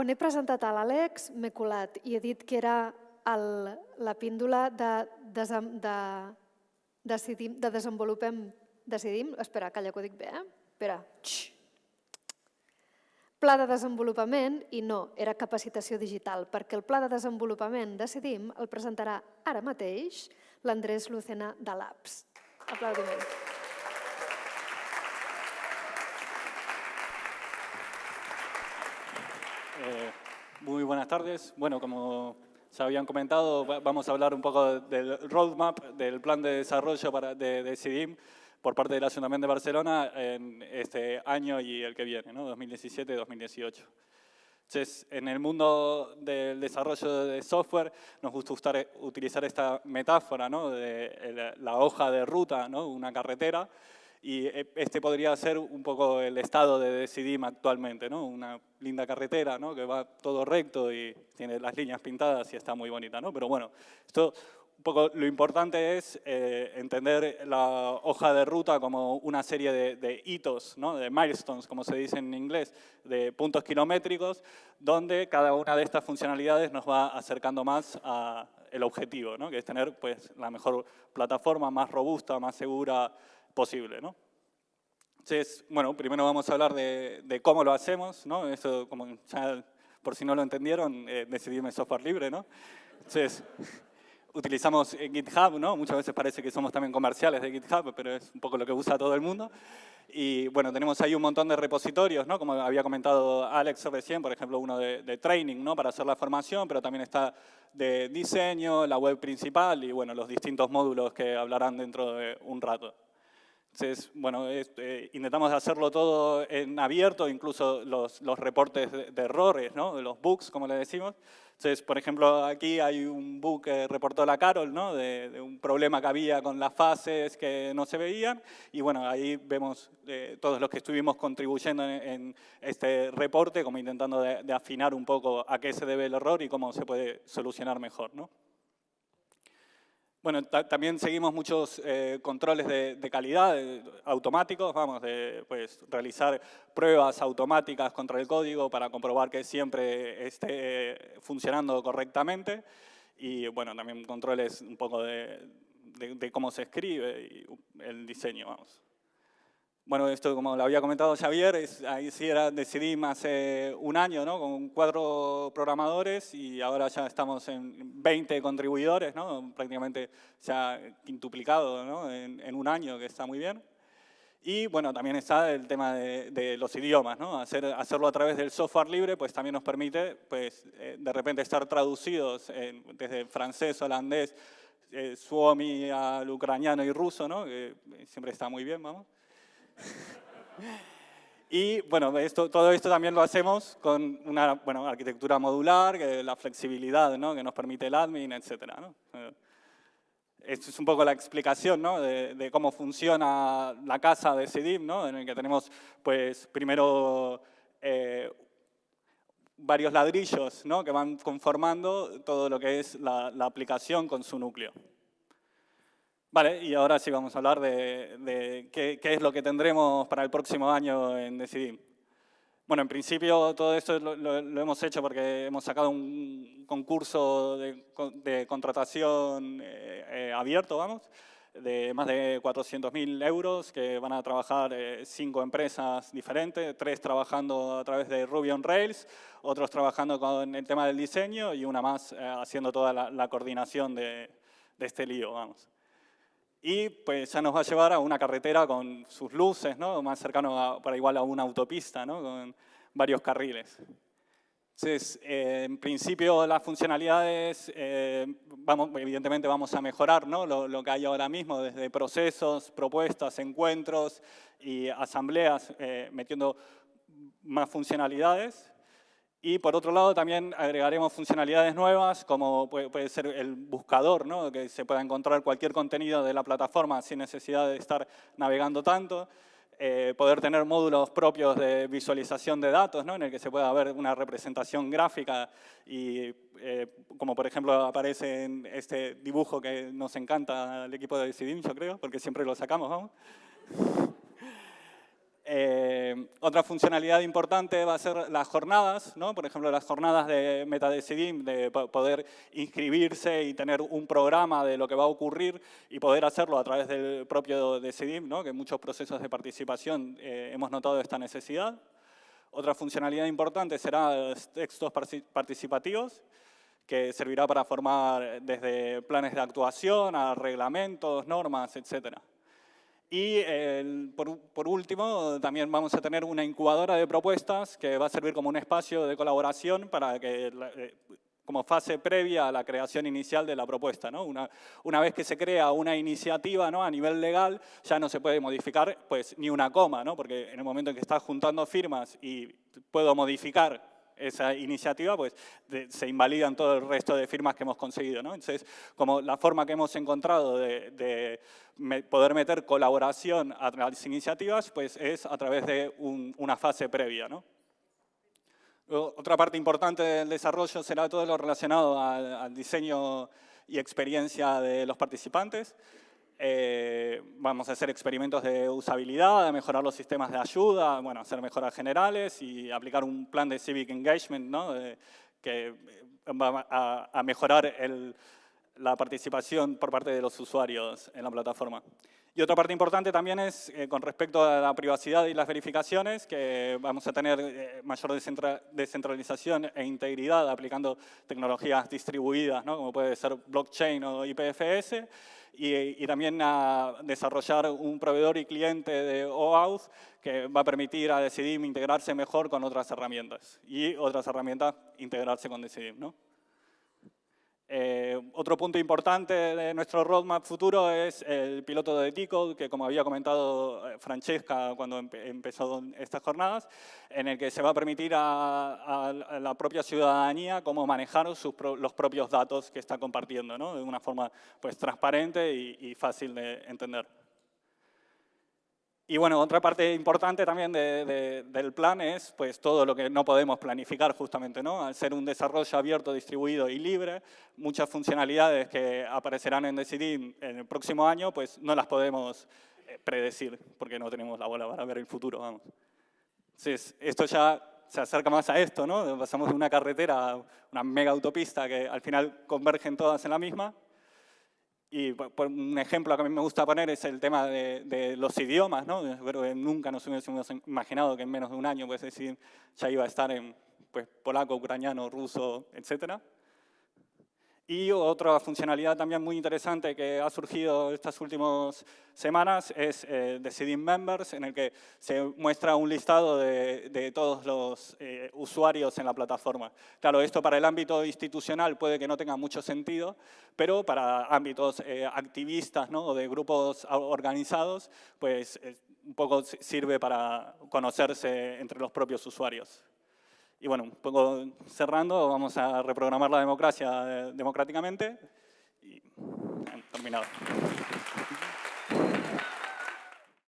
quan he presentat a l'Àlex m'he colat i he dit que era el, la píndola de, desem, de, decidim, de desenvolupem, decidim, espera, calla que ho dic bé, eh? Espera, Xx. Pla de desenvolupament i no, era capacitació digital, perquè el pla de desenvolupament decidim el presentarà ara mateix l'Andrés Lucena de l'APS. Aplaudiments. Eh, muy buenas tardes. Bueno, como ya habían comentado, vamos a hablar un poco del roadmap, del plan de desarrollo para, de, de CIDIM por parte del Ayuntamiento de Barcelona en este año y el que viene, ¿no? 2017-2018. Entonces, en el mundo del desarrollo de software nos gusta utilizar esta metáfora ¿no? de la hoja de ruta, ¿no? una carretera, y eh, este podría ser un poco el estado de Decidim actualmente, ¿no? Una linda carretera, ¿no? Que va todo recto y tiene las líneas pintadas y está muy bonita, ¿no? Pero bueno, esto un poco lo importante es eh, entender la hoja de ruta como una serie de, hitos, ¿no? de milestones, como se dice en inglés, de puntos kilométricos, donde cada una de estas funcionalidades nos va acercando más al objetivo, ¿no? que es tener pues, la mejor plataforma, más robusta, más segura, posible. ¿no? Entonces, bueno, primero vamos a hablar de, cómo lo hacemos, ¿no? Eso, como por si no lo entendieron, eh, software libre, ¿no? Entonces, utilizamos GitHub, ¿no? Muchas veces parece que somos también comerciales de GitHub, pero es un poco lo que usa todo el mundo. Y bueno, tenemos ahí un montón de repositorios, ¿no? Como había comentado Alex recién, por ejemplo, uno de, de, training, ¿no? Para hacer la formación, pero también está de diseño, la web principal y bueno, los distintos módulos que hablarán dentro de un rato. Entonces, bueno, este, intentamos hacerlo todo en abierto, incluso los, los reportes de, errores, ¿no? los bugs, como le decimos. Entonces, por ejemplo, aquí hay un bug que reportó la Carol, ¿no? de, un problema que había con las fases que no se veían. Y bueno, ahí vemos eh, todos los que estuvimos contribuyendo en, este reporte, como intentando de, de, afinar un poco a qué se debe el error y cómo se puede solucionar mejor. ¿no? Bueno, también seguimos muchos eh, controles de, calidad automáticos, vamos, de pues, realizar pruebas automáticas contra el código para comprobar que siempre esté funcionando correctamente y bueno, también controles un poco de, de cómo se escribe y el diseño, vamos. Bueno, esto como lo había comentado Xavier, es, ahí sí era, decidí hace un año ¿no? con cuatro programadores y ahora ya estamos en 20 contribuidores, ¿no? prácticamente ha quintuplicado ¿no? en, un año, que está muy bien. Y bueno, también está el tema de, los idiomas, ¿no? Hacer, hacerlo a través del software libre pues también nos permite pues, eh, de repente estar traducidos desde francés, holandés, eh, suomi al ucraniano y ruso, ¿no? que siempre está muy bien, vamos. Y bueno, esto, todo esto también lo hacemos con una bueno, arquitectura modular, que, la flexibilidad ¿no? que nos permite el admin, etc. ¿no? Eh, esto es un poco la explicación ¿no? de, cómo funciona la casa de CIDIM, ¿no? en el que tenemos pues, primero eh, varios ladrillos ¿no? que van conformando todo lo que es la, la aplicación con su núcleo. Vale, y ahora sí vamos a hablar de, qué, es lo que tendremos para el próximo año en Decidim. Bueno, en principio todo esto lo, hemos hecho porque hemos sacado un concurso de, contratación eh, eh, abierto, vamos, de más de 400.000 euros que van a trabajar eh, cinco empresas diferentes, tres trabajando a través de Ruby on Rails, otros trabajando con el tema del diseño y una más haciendo toda la, la coordinación de, de este lío, vamos y pues ya nos va a llevar a una carretera con sus luces, ¿no? más cercano para igual a una autopista, ¿no? con varios carriles. Entonces, eh, en principio las funcionalidades, eh, vamos, evidentemente vamos a mejorar ¿no? lo, lo, que hay ahora mismo, desde procesos, propuestas, encuentros y asambleas, eh, metiendo más funcionalidades. Y por otro lado también agregaremos funcionalidades nuevas como puede, ser el buscador, ¿no? que se pueda encontrar cualquier contenido de la plataforma sin necesidad de estar navegando tanto. Eh, poder tener módulos propios de visualización de datos, ¿no? en el que se pueda ver una representación gráfica y eh, como por ejemplo aparece en este dibujo que nos encanta al equipo de Decidim, yo creo, porque siempre lo sacamos, vamos. Eh, otra funcionalidad importante va a ser las jornadas, ¿no? por ejemplo, las jornadas de MetaDecidim, de poder inscribirse y tener un programa de lo que va a ocurrir y poder hacerlo a través del propio Decidim, ¿no? que muchos procesos de participación eh, hemos notado esta necesidad. Otra funcionalidad importante será textos participativos, que servirá para formar desde planes de actuación a reglamentos, normas, etcétera. Y por, último, también vamos a tener una incubadora de propuestas que va a servir como un espacio de colaboración para que, eh, como fase previa a la creación inicial de la propuesta. ¿no? Una, una, vez que se crea una iniciativa ¿no? a nivel legal, ya no se puede modificar pues, ni una coma, ¿no? porque en el momento en que estás juntando firmas y puedo modificar esa iniciativa, pues se invalidan todo el resto de firmas que hemos conseguido. ¿no? Entonces, como la forma que hemos encontrado de, poder meter colaboración a las iniciativas, pues es a través de una fase previa. ¿no? Otra parte importante del desarrollo será todo lo relacionado al diseño y experiencia de los participantes. Eh, vamos a hacer experimentos de usabilidad, de mejorar los sistemas de ayuda, bueno, hacer mejoras generales y aplicar un plan de civic engagement ¿no? que va a, mejorar la participación por parte de los usuarios en la plataforma. Y otra parte importante también es eh, con respecto a la privacidad y las verificaciones, que vamos a tener eh, mayor descentralización e integridad aplicando tecnologías distribuidas, ¿no? como puede ser blockchain o IPFS, y, también a desarrollar un proveedor y cliente de OAuth que va a permitir a Decidim integrarse mejor con otras herramientas y otras herramientas integrarse con Decidim. ¿no? Eh, otro punto importante de nuestro roadmap futuro es el piloto de T-Code, que como había comentado eh, Francesca cuando empezó estas jornadas, en el que se va a permitir a, la propia ciudadanía cómo manejar los propios datos que está compartiendo, ¿no? de una forma pues, transparente y fácil de entender. Y bueno, otra parte importante también del plan es pues, todo lo que no podemos planificar justamente, ¿no? Al ser un desarrollo abierto, distribuido y libre, muchas funcionalidades que aparecerán en Decidim en el próximo año, pues no las podemos eh, predecir, porque no tenemos la bola para ver el futuro, vamos. Entonces, esto ya se acerca más a esto, ¿no? Pasamos de una carretera a una mega autopista que al final convergen todas en la misma, y por un ejemplo que a mí me gusta poner es el tema de, los idiomas, ¿no? Creo que nunca nos hubiésemos imaginado que en menos de un año, pues decir, ya iba a estar en pues, polaco, ucraniano, ruso, etcétera. Y otra funcionalidad también muy interesante que ha surgido estas últimas semanas es eh, Decidim Members, en el que se muestra un listado de, todos los eh, usuarios en la plataforma. Claro, esto para el ámbito institucional puede que no tenga mucho sentido, pero para ámbitos eh, activistas ¿no? o de grupos organizados, pues un poco sirve para conocerse entre los propios usuarios. Y bueno, un poco cerrando, vamos a reprogramar la democracia eh, democráticamente y terminado.